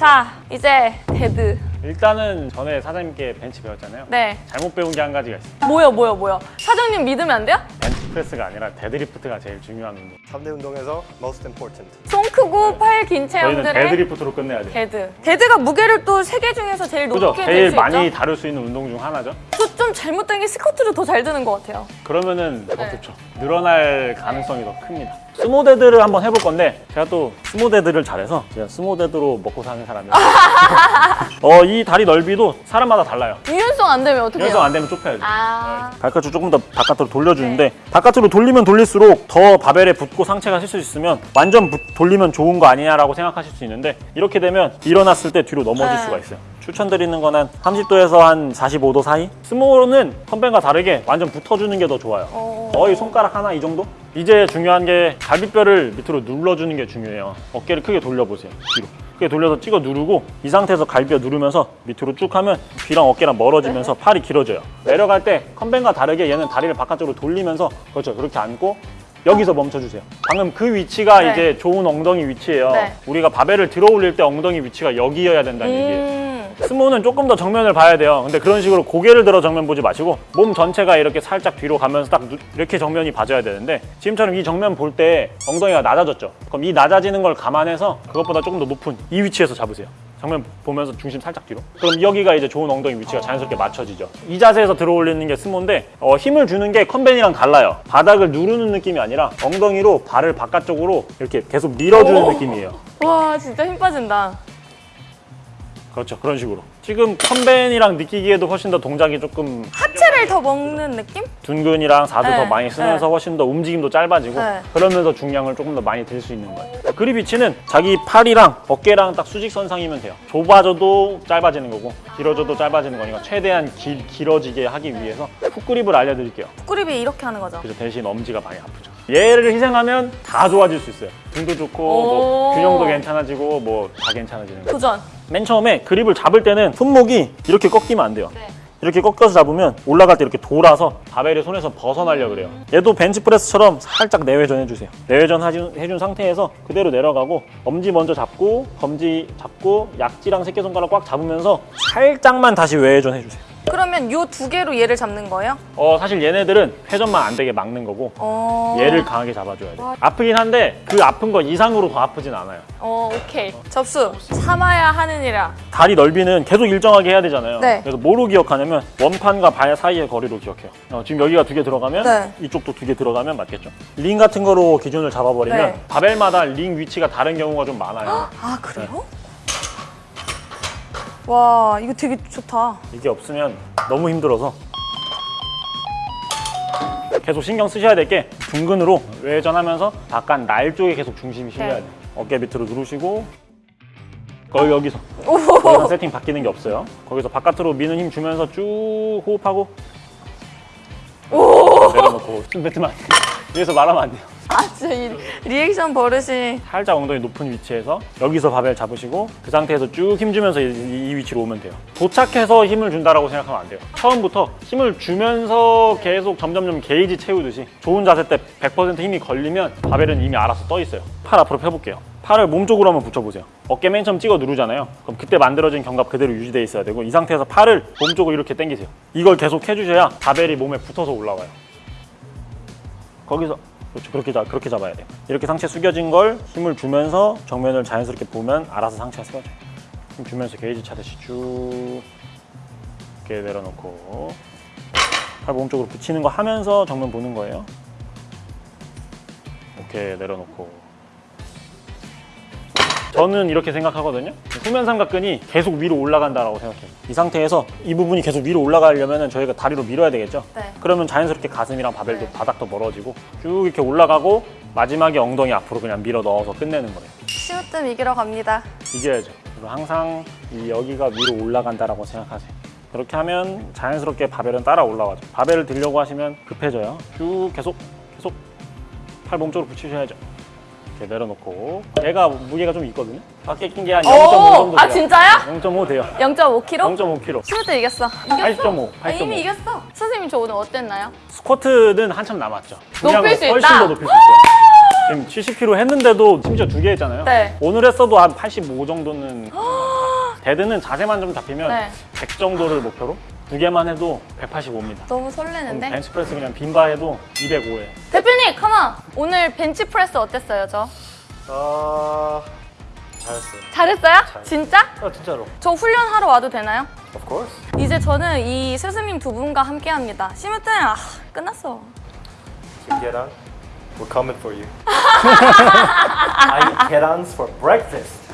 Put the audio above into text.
자, 이제 데드. 일단은 전에 사장님께 벤치 배웠잖아요. 네. 잘못 배운 게 한 가지가 있어요. 뭐요, 뭐요, 뭐요? 사장님 믿으면 안 돼요? 벤치 프레스가 아니라 데드리프트가 제일 중요한 운동. 3대 운동에서 most important. 손 크고 팔긴 저희는 체형들의 데드리프트로 끝내야 돼요. 데드. 데드가 무게를 또 세 개 중에서 제일 그죠? 높게 들 제일 수 많이 있죠? 다룰 수 있는 운동 중 하나죠. 저 좀 잘못된 게 스쿼트도 더잘 드는 것 같아요. 그러면은 더 네. 좋죠. 늘어날 가능성이 더 큽니다. 스모데드를 한번 해볼 건데 제가 또 스모데드를 잘해서 제가 스모데드로 먹고 사는 사람이에요. 어, 이 다리 넓이도 사람마다 달라요. 유연성 안 되면 어떻게 연성 해요? 안 되면 좁혀야죠. 아, 발끝을 조금 더 바깥으로 돌려주는데 바깥으로 돌리면 돌릴수록 더 바벨에 붙고 상체가 쓸수 있으면 완전 붙- 돌리면 좋은 거 아니냐라고 생각하실 수 있는데 이렇게 되면 일어났을 때 뒤로 넘어질 네. 수가 있어요. 추천드리는 건 한 30도에서 한 45도 사이? 스모는 컴뱅과 다르게 완전 붙어주는 게 더 좋아요. 어. 거의 손가락 하나 이 정도? 이제 중요한 게 갈비뼈를 밑으로 눌러주는 게 중요해요. 어깨를 크게 돌려보세요. 뒤로. 크게 돌려서 찍어 누르고 이 상태에서 갈비뼈 누르면서 밑으로 쭉 하면 귀랑 어깨랑 멀어지면서 팔이 길어져요. 내려갈 때 컴뱅과 다르게 얘는 다리를 바깥쪽으로 돌리면서 그렇죠. 그렇게 앉고 여기서 멈춰주세요. 방금 그 위치가 네. 이제 좋은 엉덩이 위치예요. 네. 우리가 바벨을 들어 올릴 때 엉덩이 위치가 여기여야 된다는 얘기예요. 음. 스모는 조금 더 정면을 봐야 돼요. 근데 그런 식으로 고개를 들어 정면 보지 마시고 몸 전체가 이렇게 살짝 뒤로 가면서 딱 누- 이렇게 정면이 봐줘야 되는데 지금처럼 이 정면 볼 때 엉덩이가 낮아졌죠. 그럼 이 낮아지는 걸 감안해서 그것보다 조금 더 높은 이 위치에서 잡으세요. 정면 보면서 중심 살짝 뒤로. 그럼 여기가 이제 좋은 엉덩이 위치가 자연스럽게 맞춰지죠. 이 자세에서 들어 올리는 게 스모인데 어, 힘을 주는 게 컨벤이랑 달라요. 바닥을 누르는 느낌이 아니라 엉덩이로 발을 바깥쪽으로 이렇게 계속 밀어주는 오. 느낌이에요. 와, 진짜 힘 빠진다. 그렇죠. 그런 식으로. 지금 컨벤이랑 느끼기에도 훨씬 더 동작이 조금 하체를 더 먹는 느낌? 둔근이랑 사두 네, 더 많이 쓰면서 네. 훨씬 더 움직임도 짧아지고 네. 그러면서 중량을 조금 더 많이 들 수 있는 거예요. 그립 위치는 자기 팔이랑 어깨랑 딱 수직선상이면 돼요. 좁아져도 짧아지는 거고 길어져도 짧아지는 거니까 최대한 길, 길어지게 하기 위해서 훅그립을 알려드릴게요. 푸그립이 이렇게 하는 거죠. 그래서 대신 엄지가 많이 아프죠. 얘를 희생하면 다 좋아질 수 있어요. 등도 좋고 뭐 오. 균형도 괜찮아지고 뭐 다 괜찮아지는 거예요. 도전. 맨 처음에 그립을 잡을 때는 손목이 이렇게 꺾이면 안 돼요. 네. 이렇게 꺾여서 잡으면 올라갈 때 이렇게 돌아서 바벨이 손에서 벗어나려 그래요. 얘도 벤치프레스처럼 살짝 내외전 해주세요. 내외전 해준 상태에서 그대로 내려가고 엄지 먼저 잡고 검지 잡고 약지랑 새끼손가락 꽉 잡으면서 살짝만 다시 외회전 해주세요. 그러면 요 두 개로 얘를 잡는 거예요? 어 사실 얘네들은 회전만 안 되게 막는 거고 어. 얘를 강하게 잡아줘야 돼. 와. 아프긴 한데 그 아픈 거 이상으로 더 아프진 않아요. 어, 오케이. 접수. 참아야 하느니라. 다리 넓이는 계속 일정하게 해야 되잖아요. 네. 그래서 뭐로 기억하냐면 원판과 발 사이의 거리로 기억해요. 어, 지금 여기가 두 개 들어가면 네. 이쪽도 두 개 들어가면 맞겠죠. 링 같은 거로 기준을 잡아버리면 네. 바벨마다 링 위치가 다른 경우가 좀 많아요. 아, 그래요? 와, 이거 되게 좋다. 이게 없으면 너무 힘들어서 계속 신경 쓰셔야 될 게 둥근으로 외전하면서 바깥 날 쪽에 계속 중심이 실려야 네. 돼요. 어깨 밑으로 누르시고 거의 여기서 이상 세팅 바뀌는 게 없어요. 거기서 바깥으로 미는 힘 주면서 쭉 호흡하고 내려놓고 숨 뱉으면 안 돼요. 위에서 말하면 안 돼요. 아, 진짜 이 리액션 버릇이. 살짝 엉덩이 높은 위치에서 여기서 바벨 잡으시고 그 상태에서 쭉 힘주면서 이, 이 위치로 오면 돼요. 도착해서 힘을 준다라고 생각하면 안 돼요. 처음부터 힘을 주면서 계속 점점점 게이지 채우듯이 좋은 자세 때 100% 힘이 걸리면 바벨은 이미 알아서 떠 있어요. 팔 앞으로 펴볼게요. 팔을 몸 쪽으로 한번 붙여보세요. 어깨 맨 처음 찍어 누르잖아요. 그럼 그때 만들어진 견갑 그대로 유지돼 있어야 되고 이 상태에서 팔을 몸 쪽으로 이렇게 당기세요. 이걸 계속 해주셔야 바벨이 몸에 붙어서 올라와요. 거기서 그렇죠. 그렇게 잡 그렇게 잡아야 돼요. 이렇게 상체 숙여진 걸 힘을 주면서 정면을 자연스럽게 보면 알아서 상체가 세워져요. 힘 주면서 게이지 차듯이 쭉 이렇게 내려놓고 팔 몸쪽으로 붙이는 거 하면서 정면 보는 거예요. 오케이 내려놓고 저는 이렇게 생각하거든요. 후면 삼각근이 계속 위로 올라간다라고 생각해요. 이 상태에서 이 부분이 계속 위로 올라가려면 저희가 다리로 밀어야 되겠죠. 네. 그러면 자연스럽게 가슴이랑 바벨도 네. 바닥도 멀어지고 쭉 이렇게 올라가고 마지막에 엉덩이 앞으로 그냥 밀어 넣어서 끝내는 거예요. 시우뜸 이기러 갑니다. 이겨야죠. 항상 이 여기가 위로 올라간다라고 생각하세요. 그렇게 하면 자연스럽게 바벨은 따라 올라가죠. 바벨을 들려고 하시면 급해져요. 쭉 계속 계속 팔 몸쪽으로 붙이셔야죠. 이렇게 내려놓고 얘가 무게가 좀 있거든요. 밖에 낀 게 한 0.5 정도 돼요. 아, 진짜요? 0.5 돼요. 0.5kg? 0.5kg. 시우뜸 이겼어. 8.5. 아, 이미 이겼어. 선생님 저 오늘 어땠나요? 스쿼트는 한참 남았죠. 높일 수 훨씬 있다. 더 높일 수 있어요. 지금 70kg 했는데도 심지어 두 개 했잖아요. 네. 오늘 했어도 한 85 정도는 데드는 자세만 좀 잡히면 네. 100 정도를 목표로 두 개만 해도 185입니다. 너무 설레는데? 벤치프레스 그냥 빈바 해도 205에 대표님, come on! 오늘 벤치프레스 어땠어요, 저? 아 잘했어요. 잘했어요? 진짜? 아 진짜로. 저 훈련하러 와도 되나요? Of course. 이제 저는 이 스승님 두 분과 함께 합니다. 시무튼, 아, 끝났어. On. We're coming for you. I get ons for breakfast.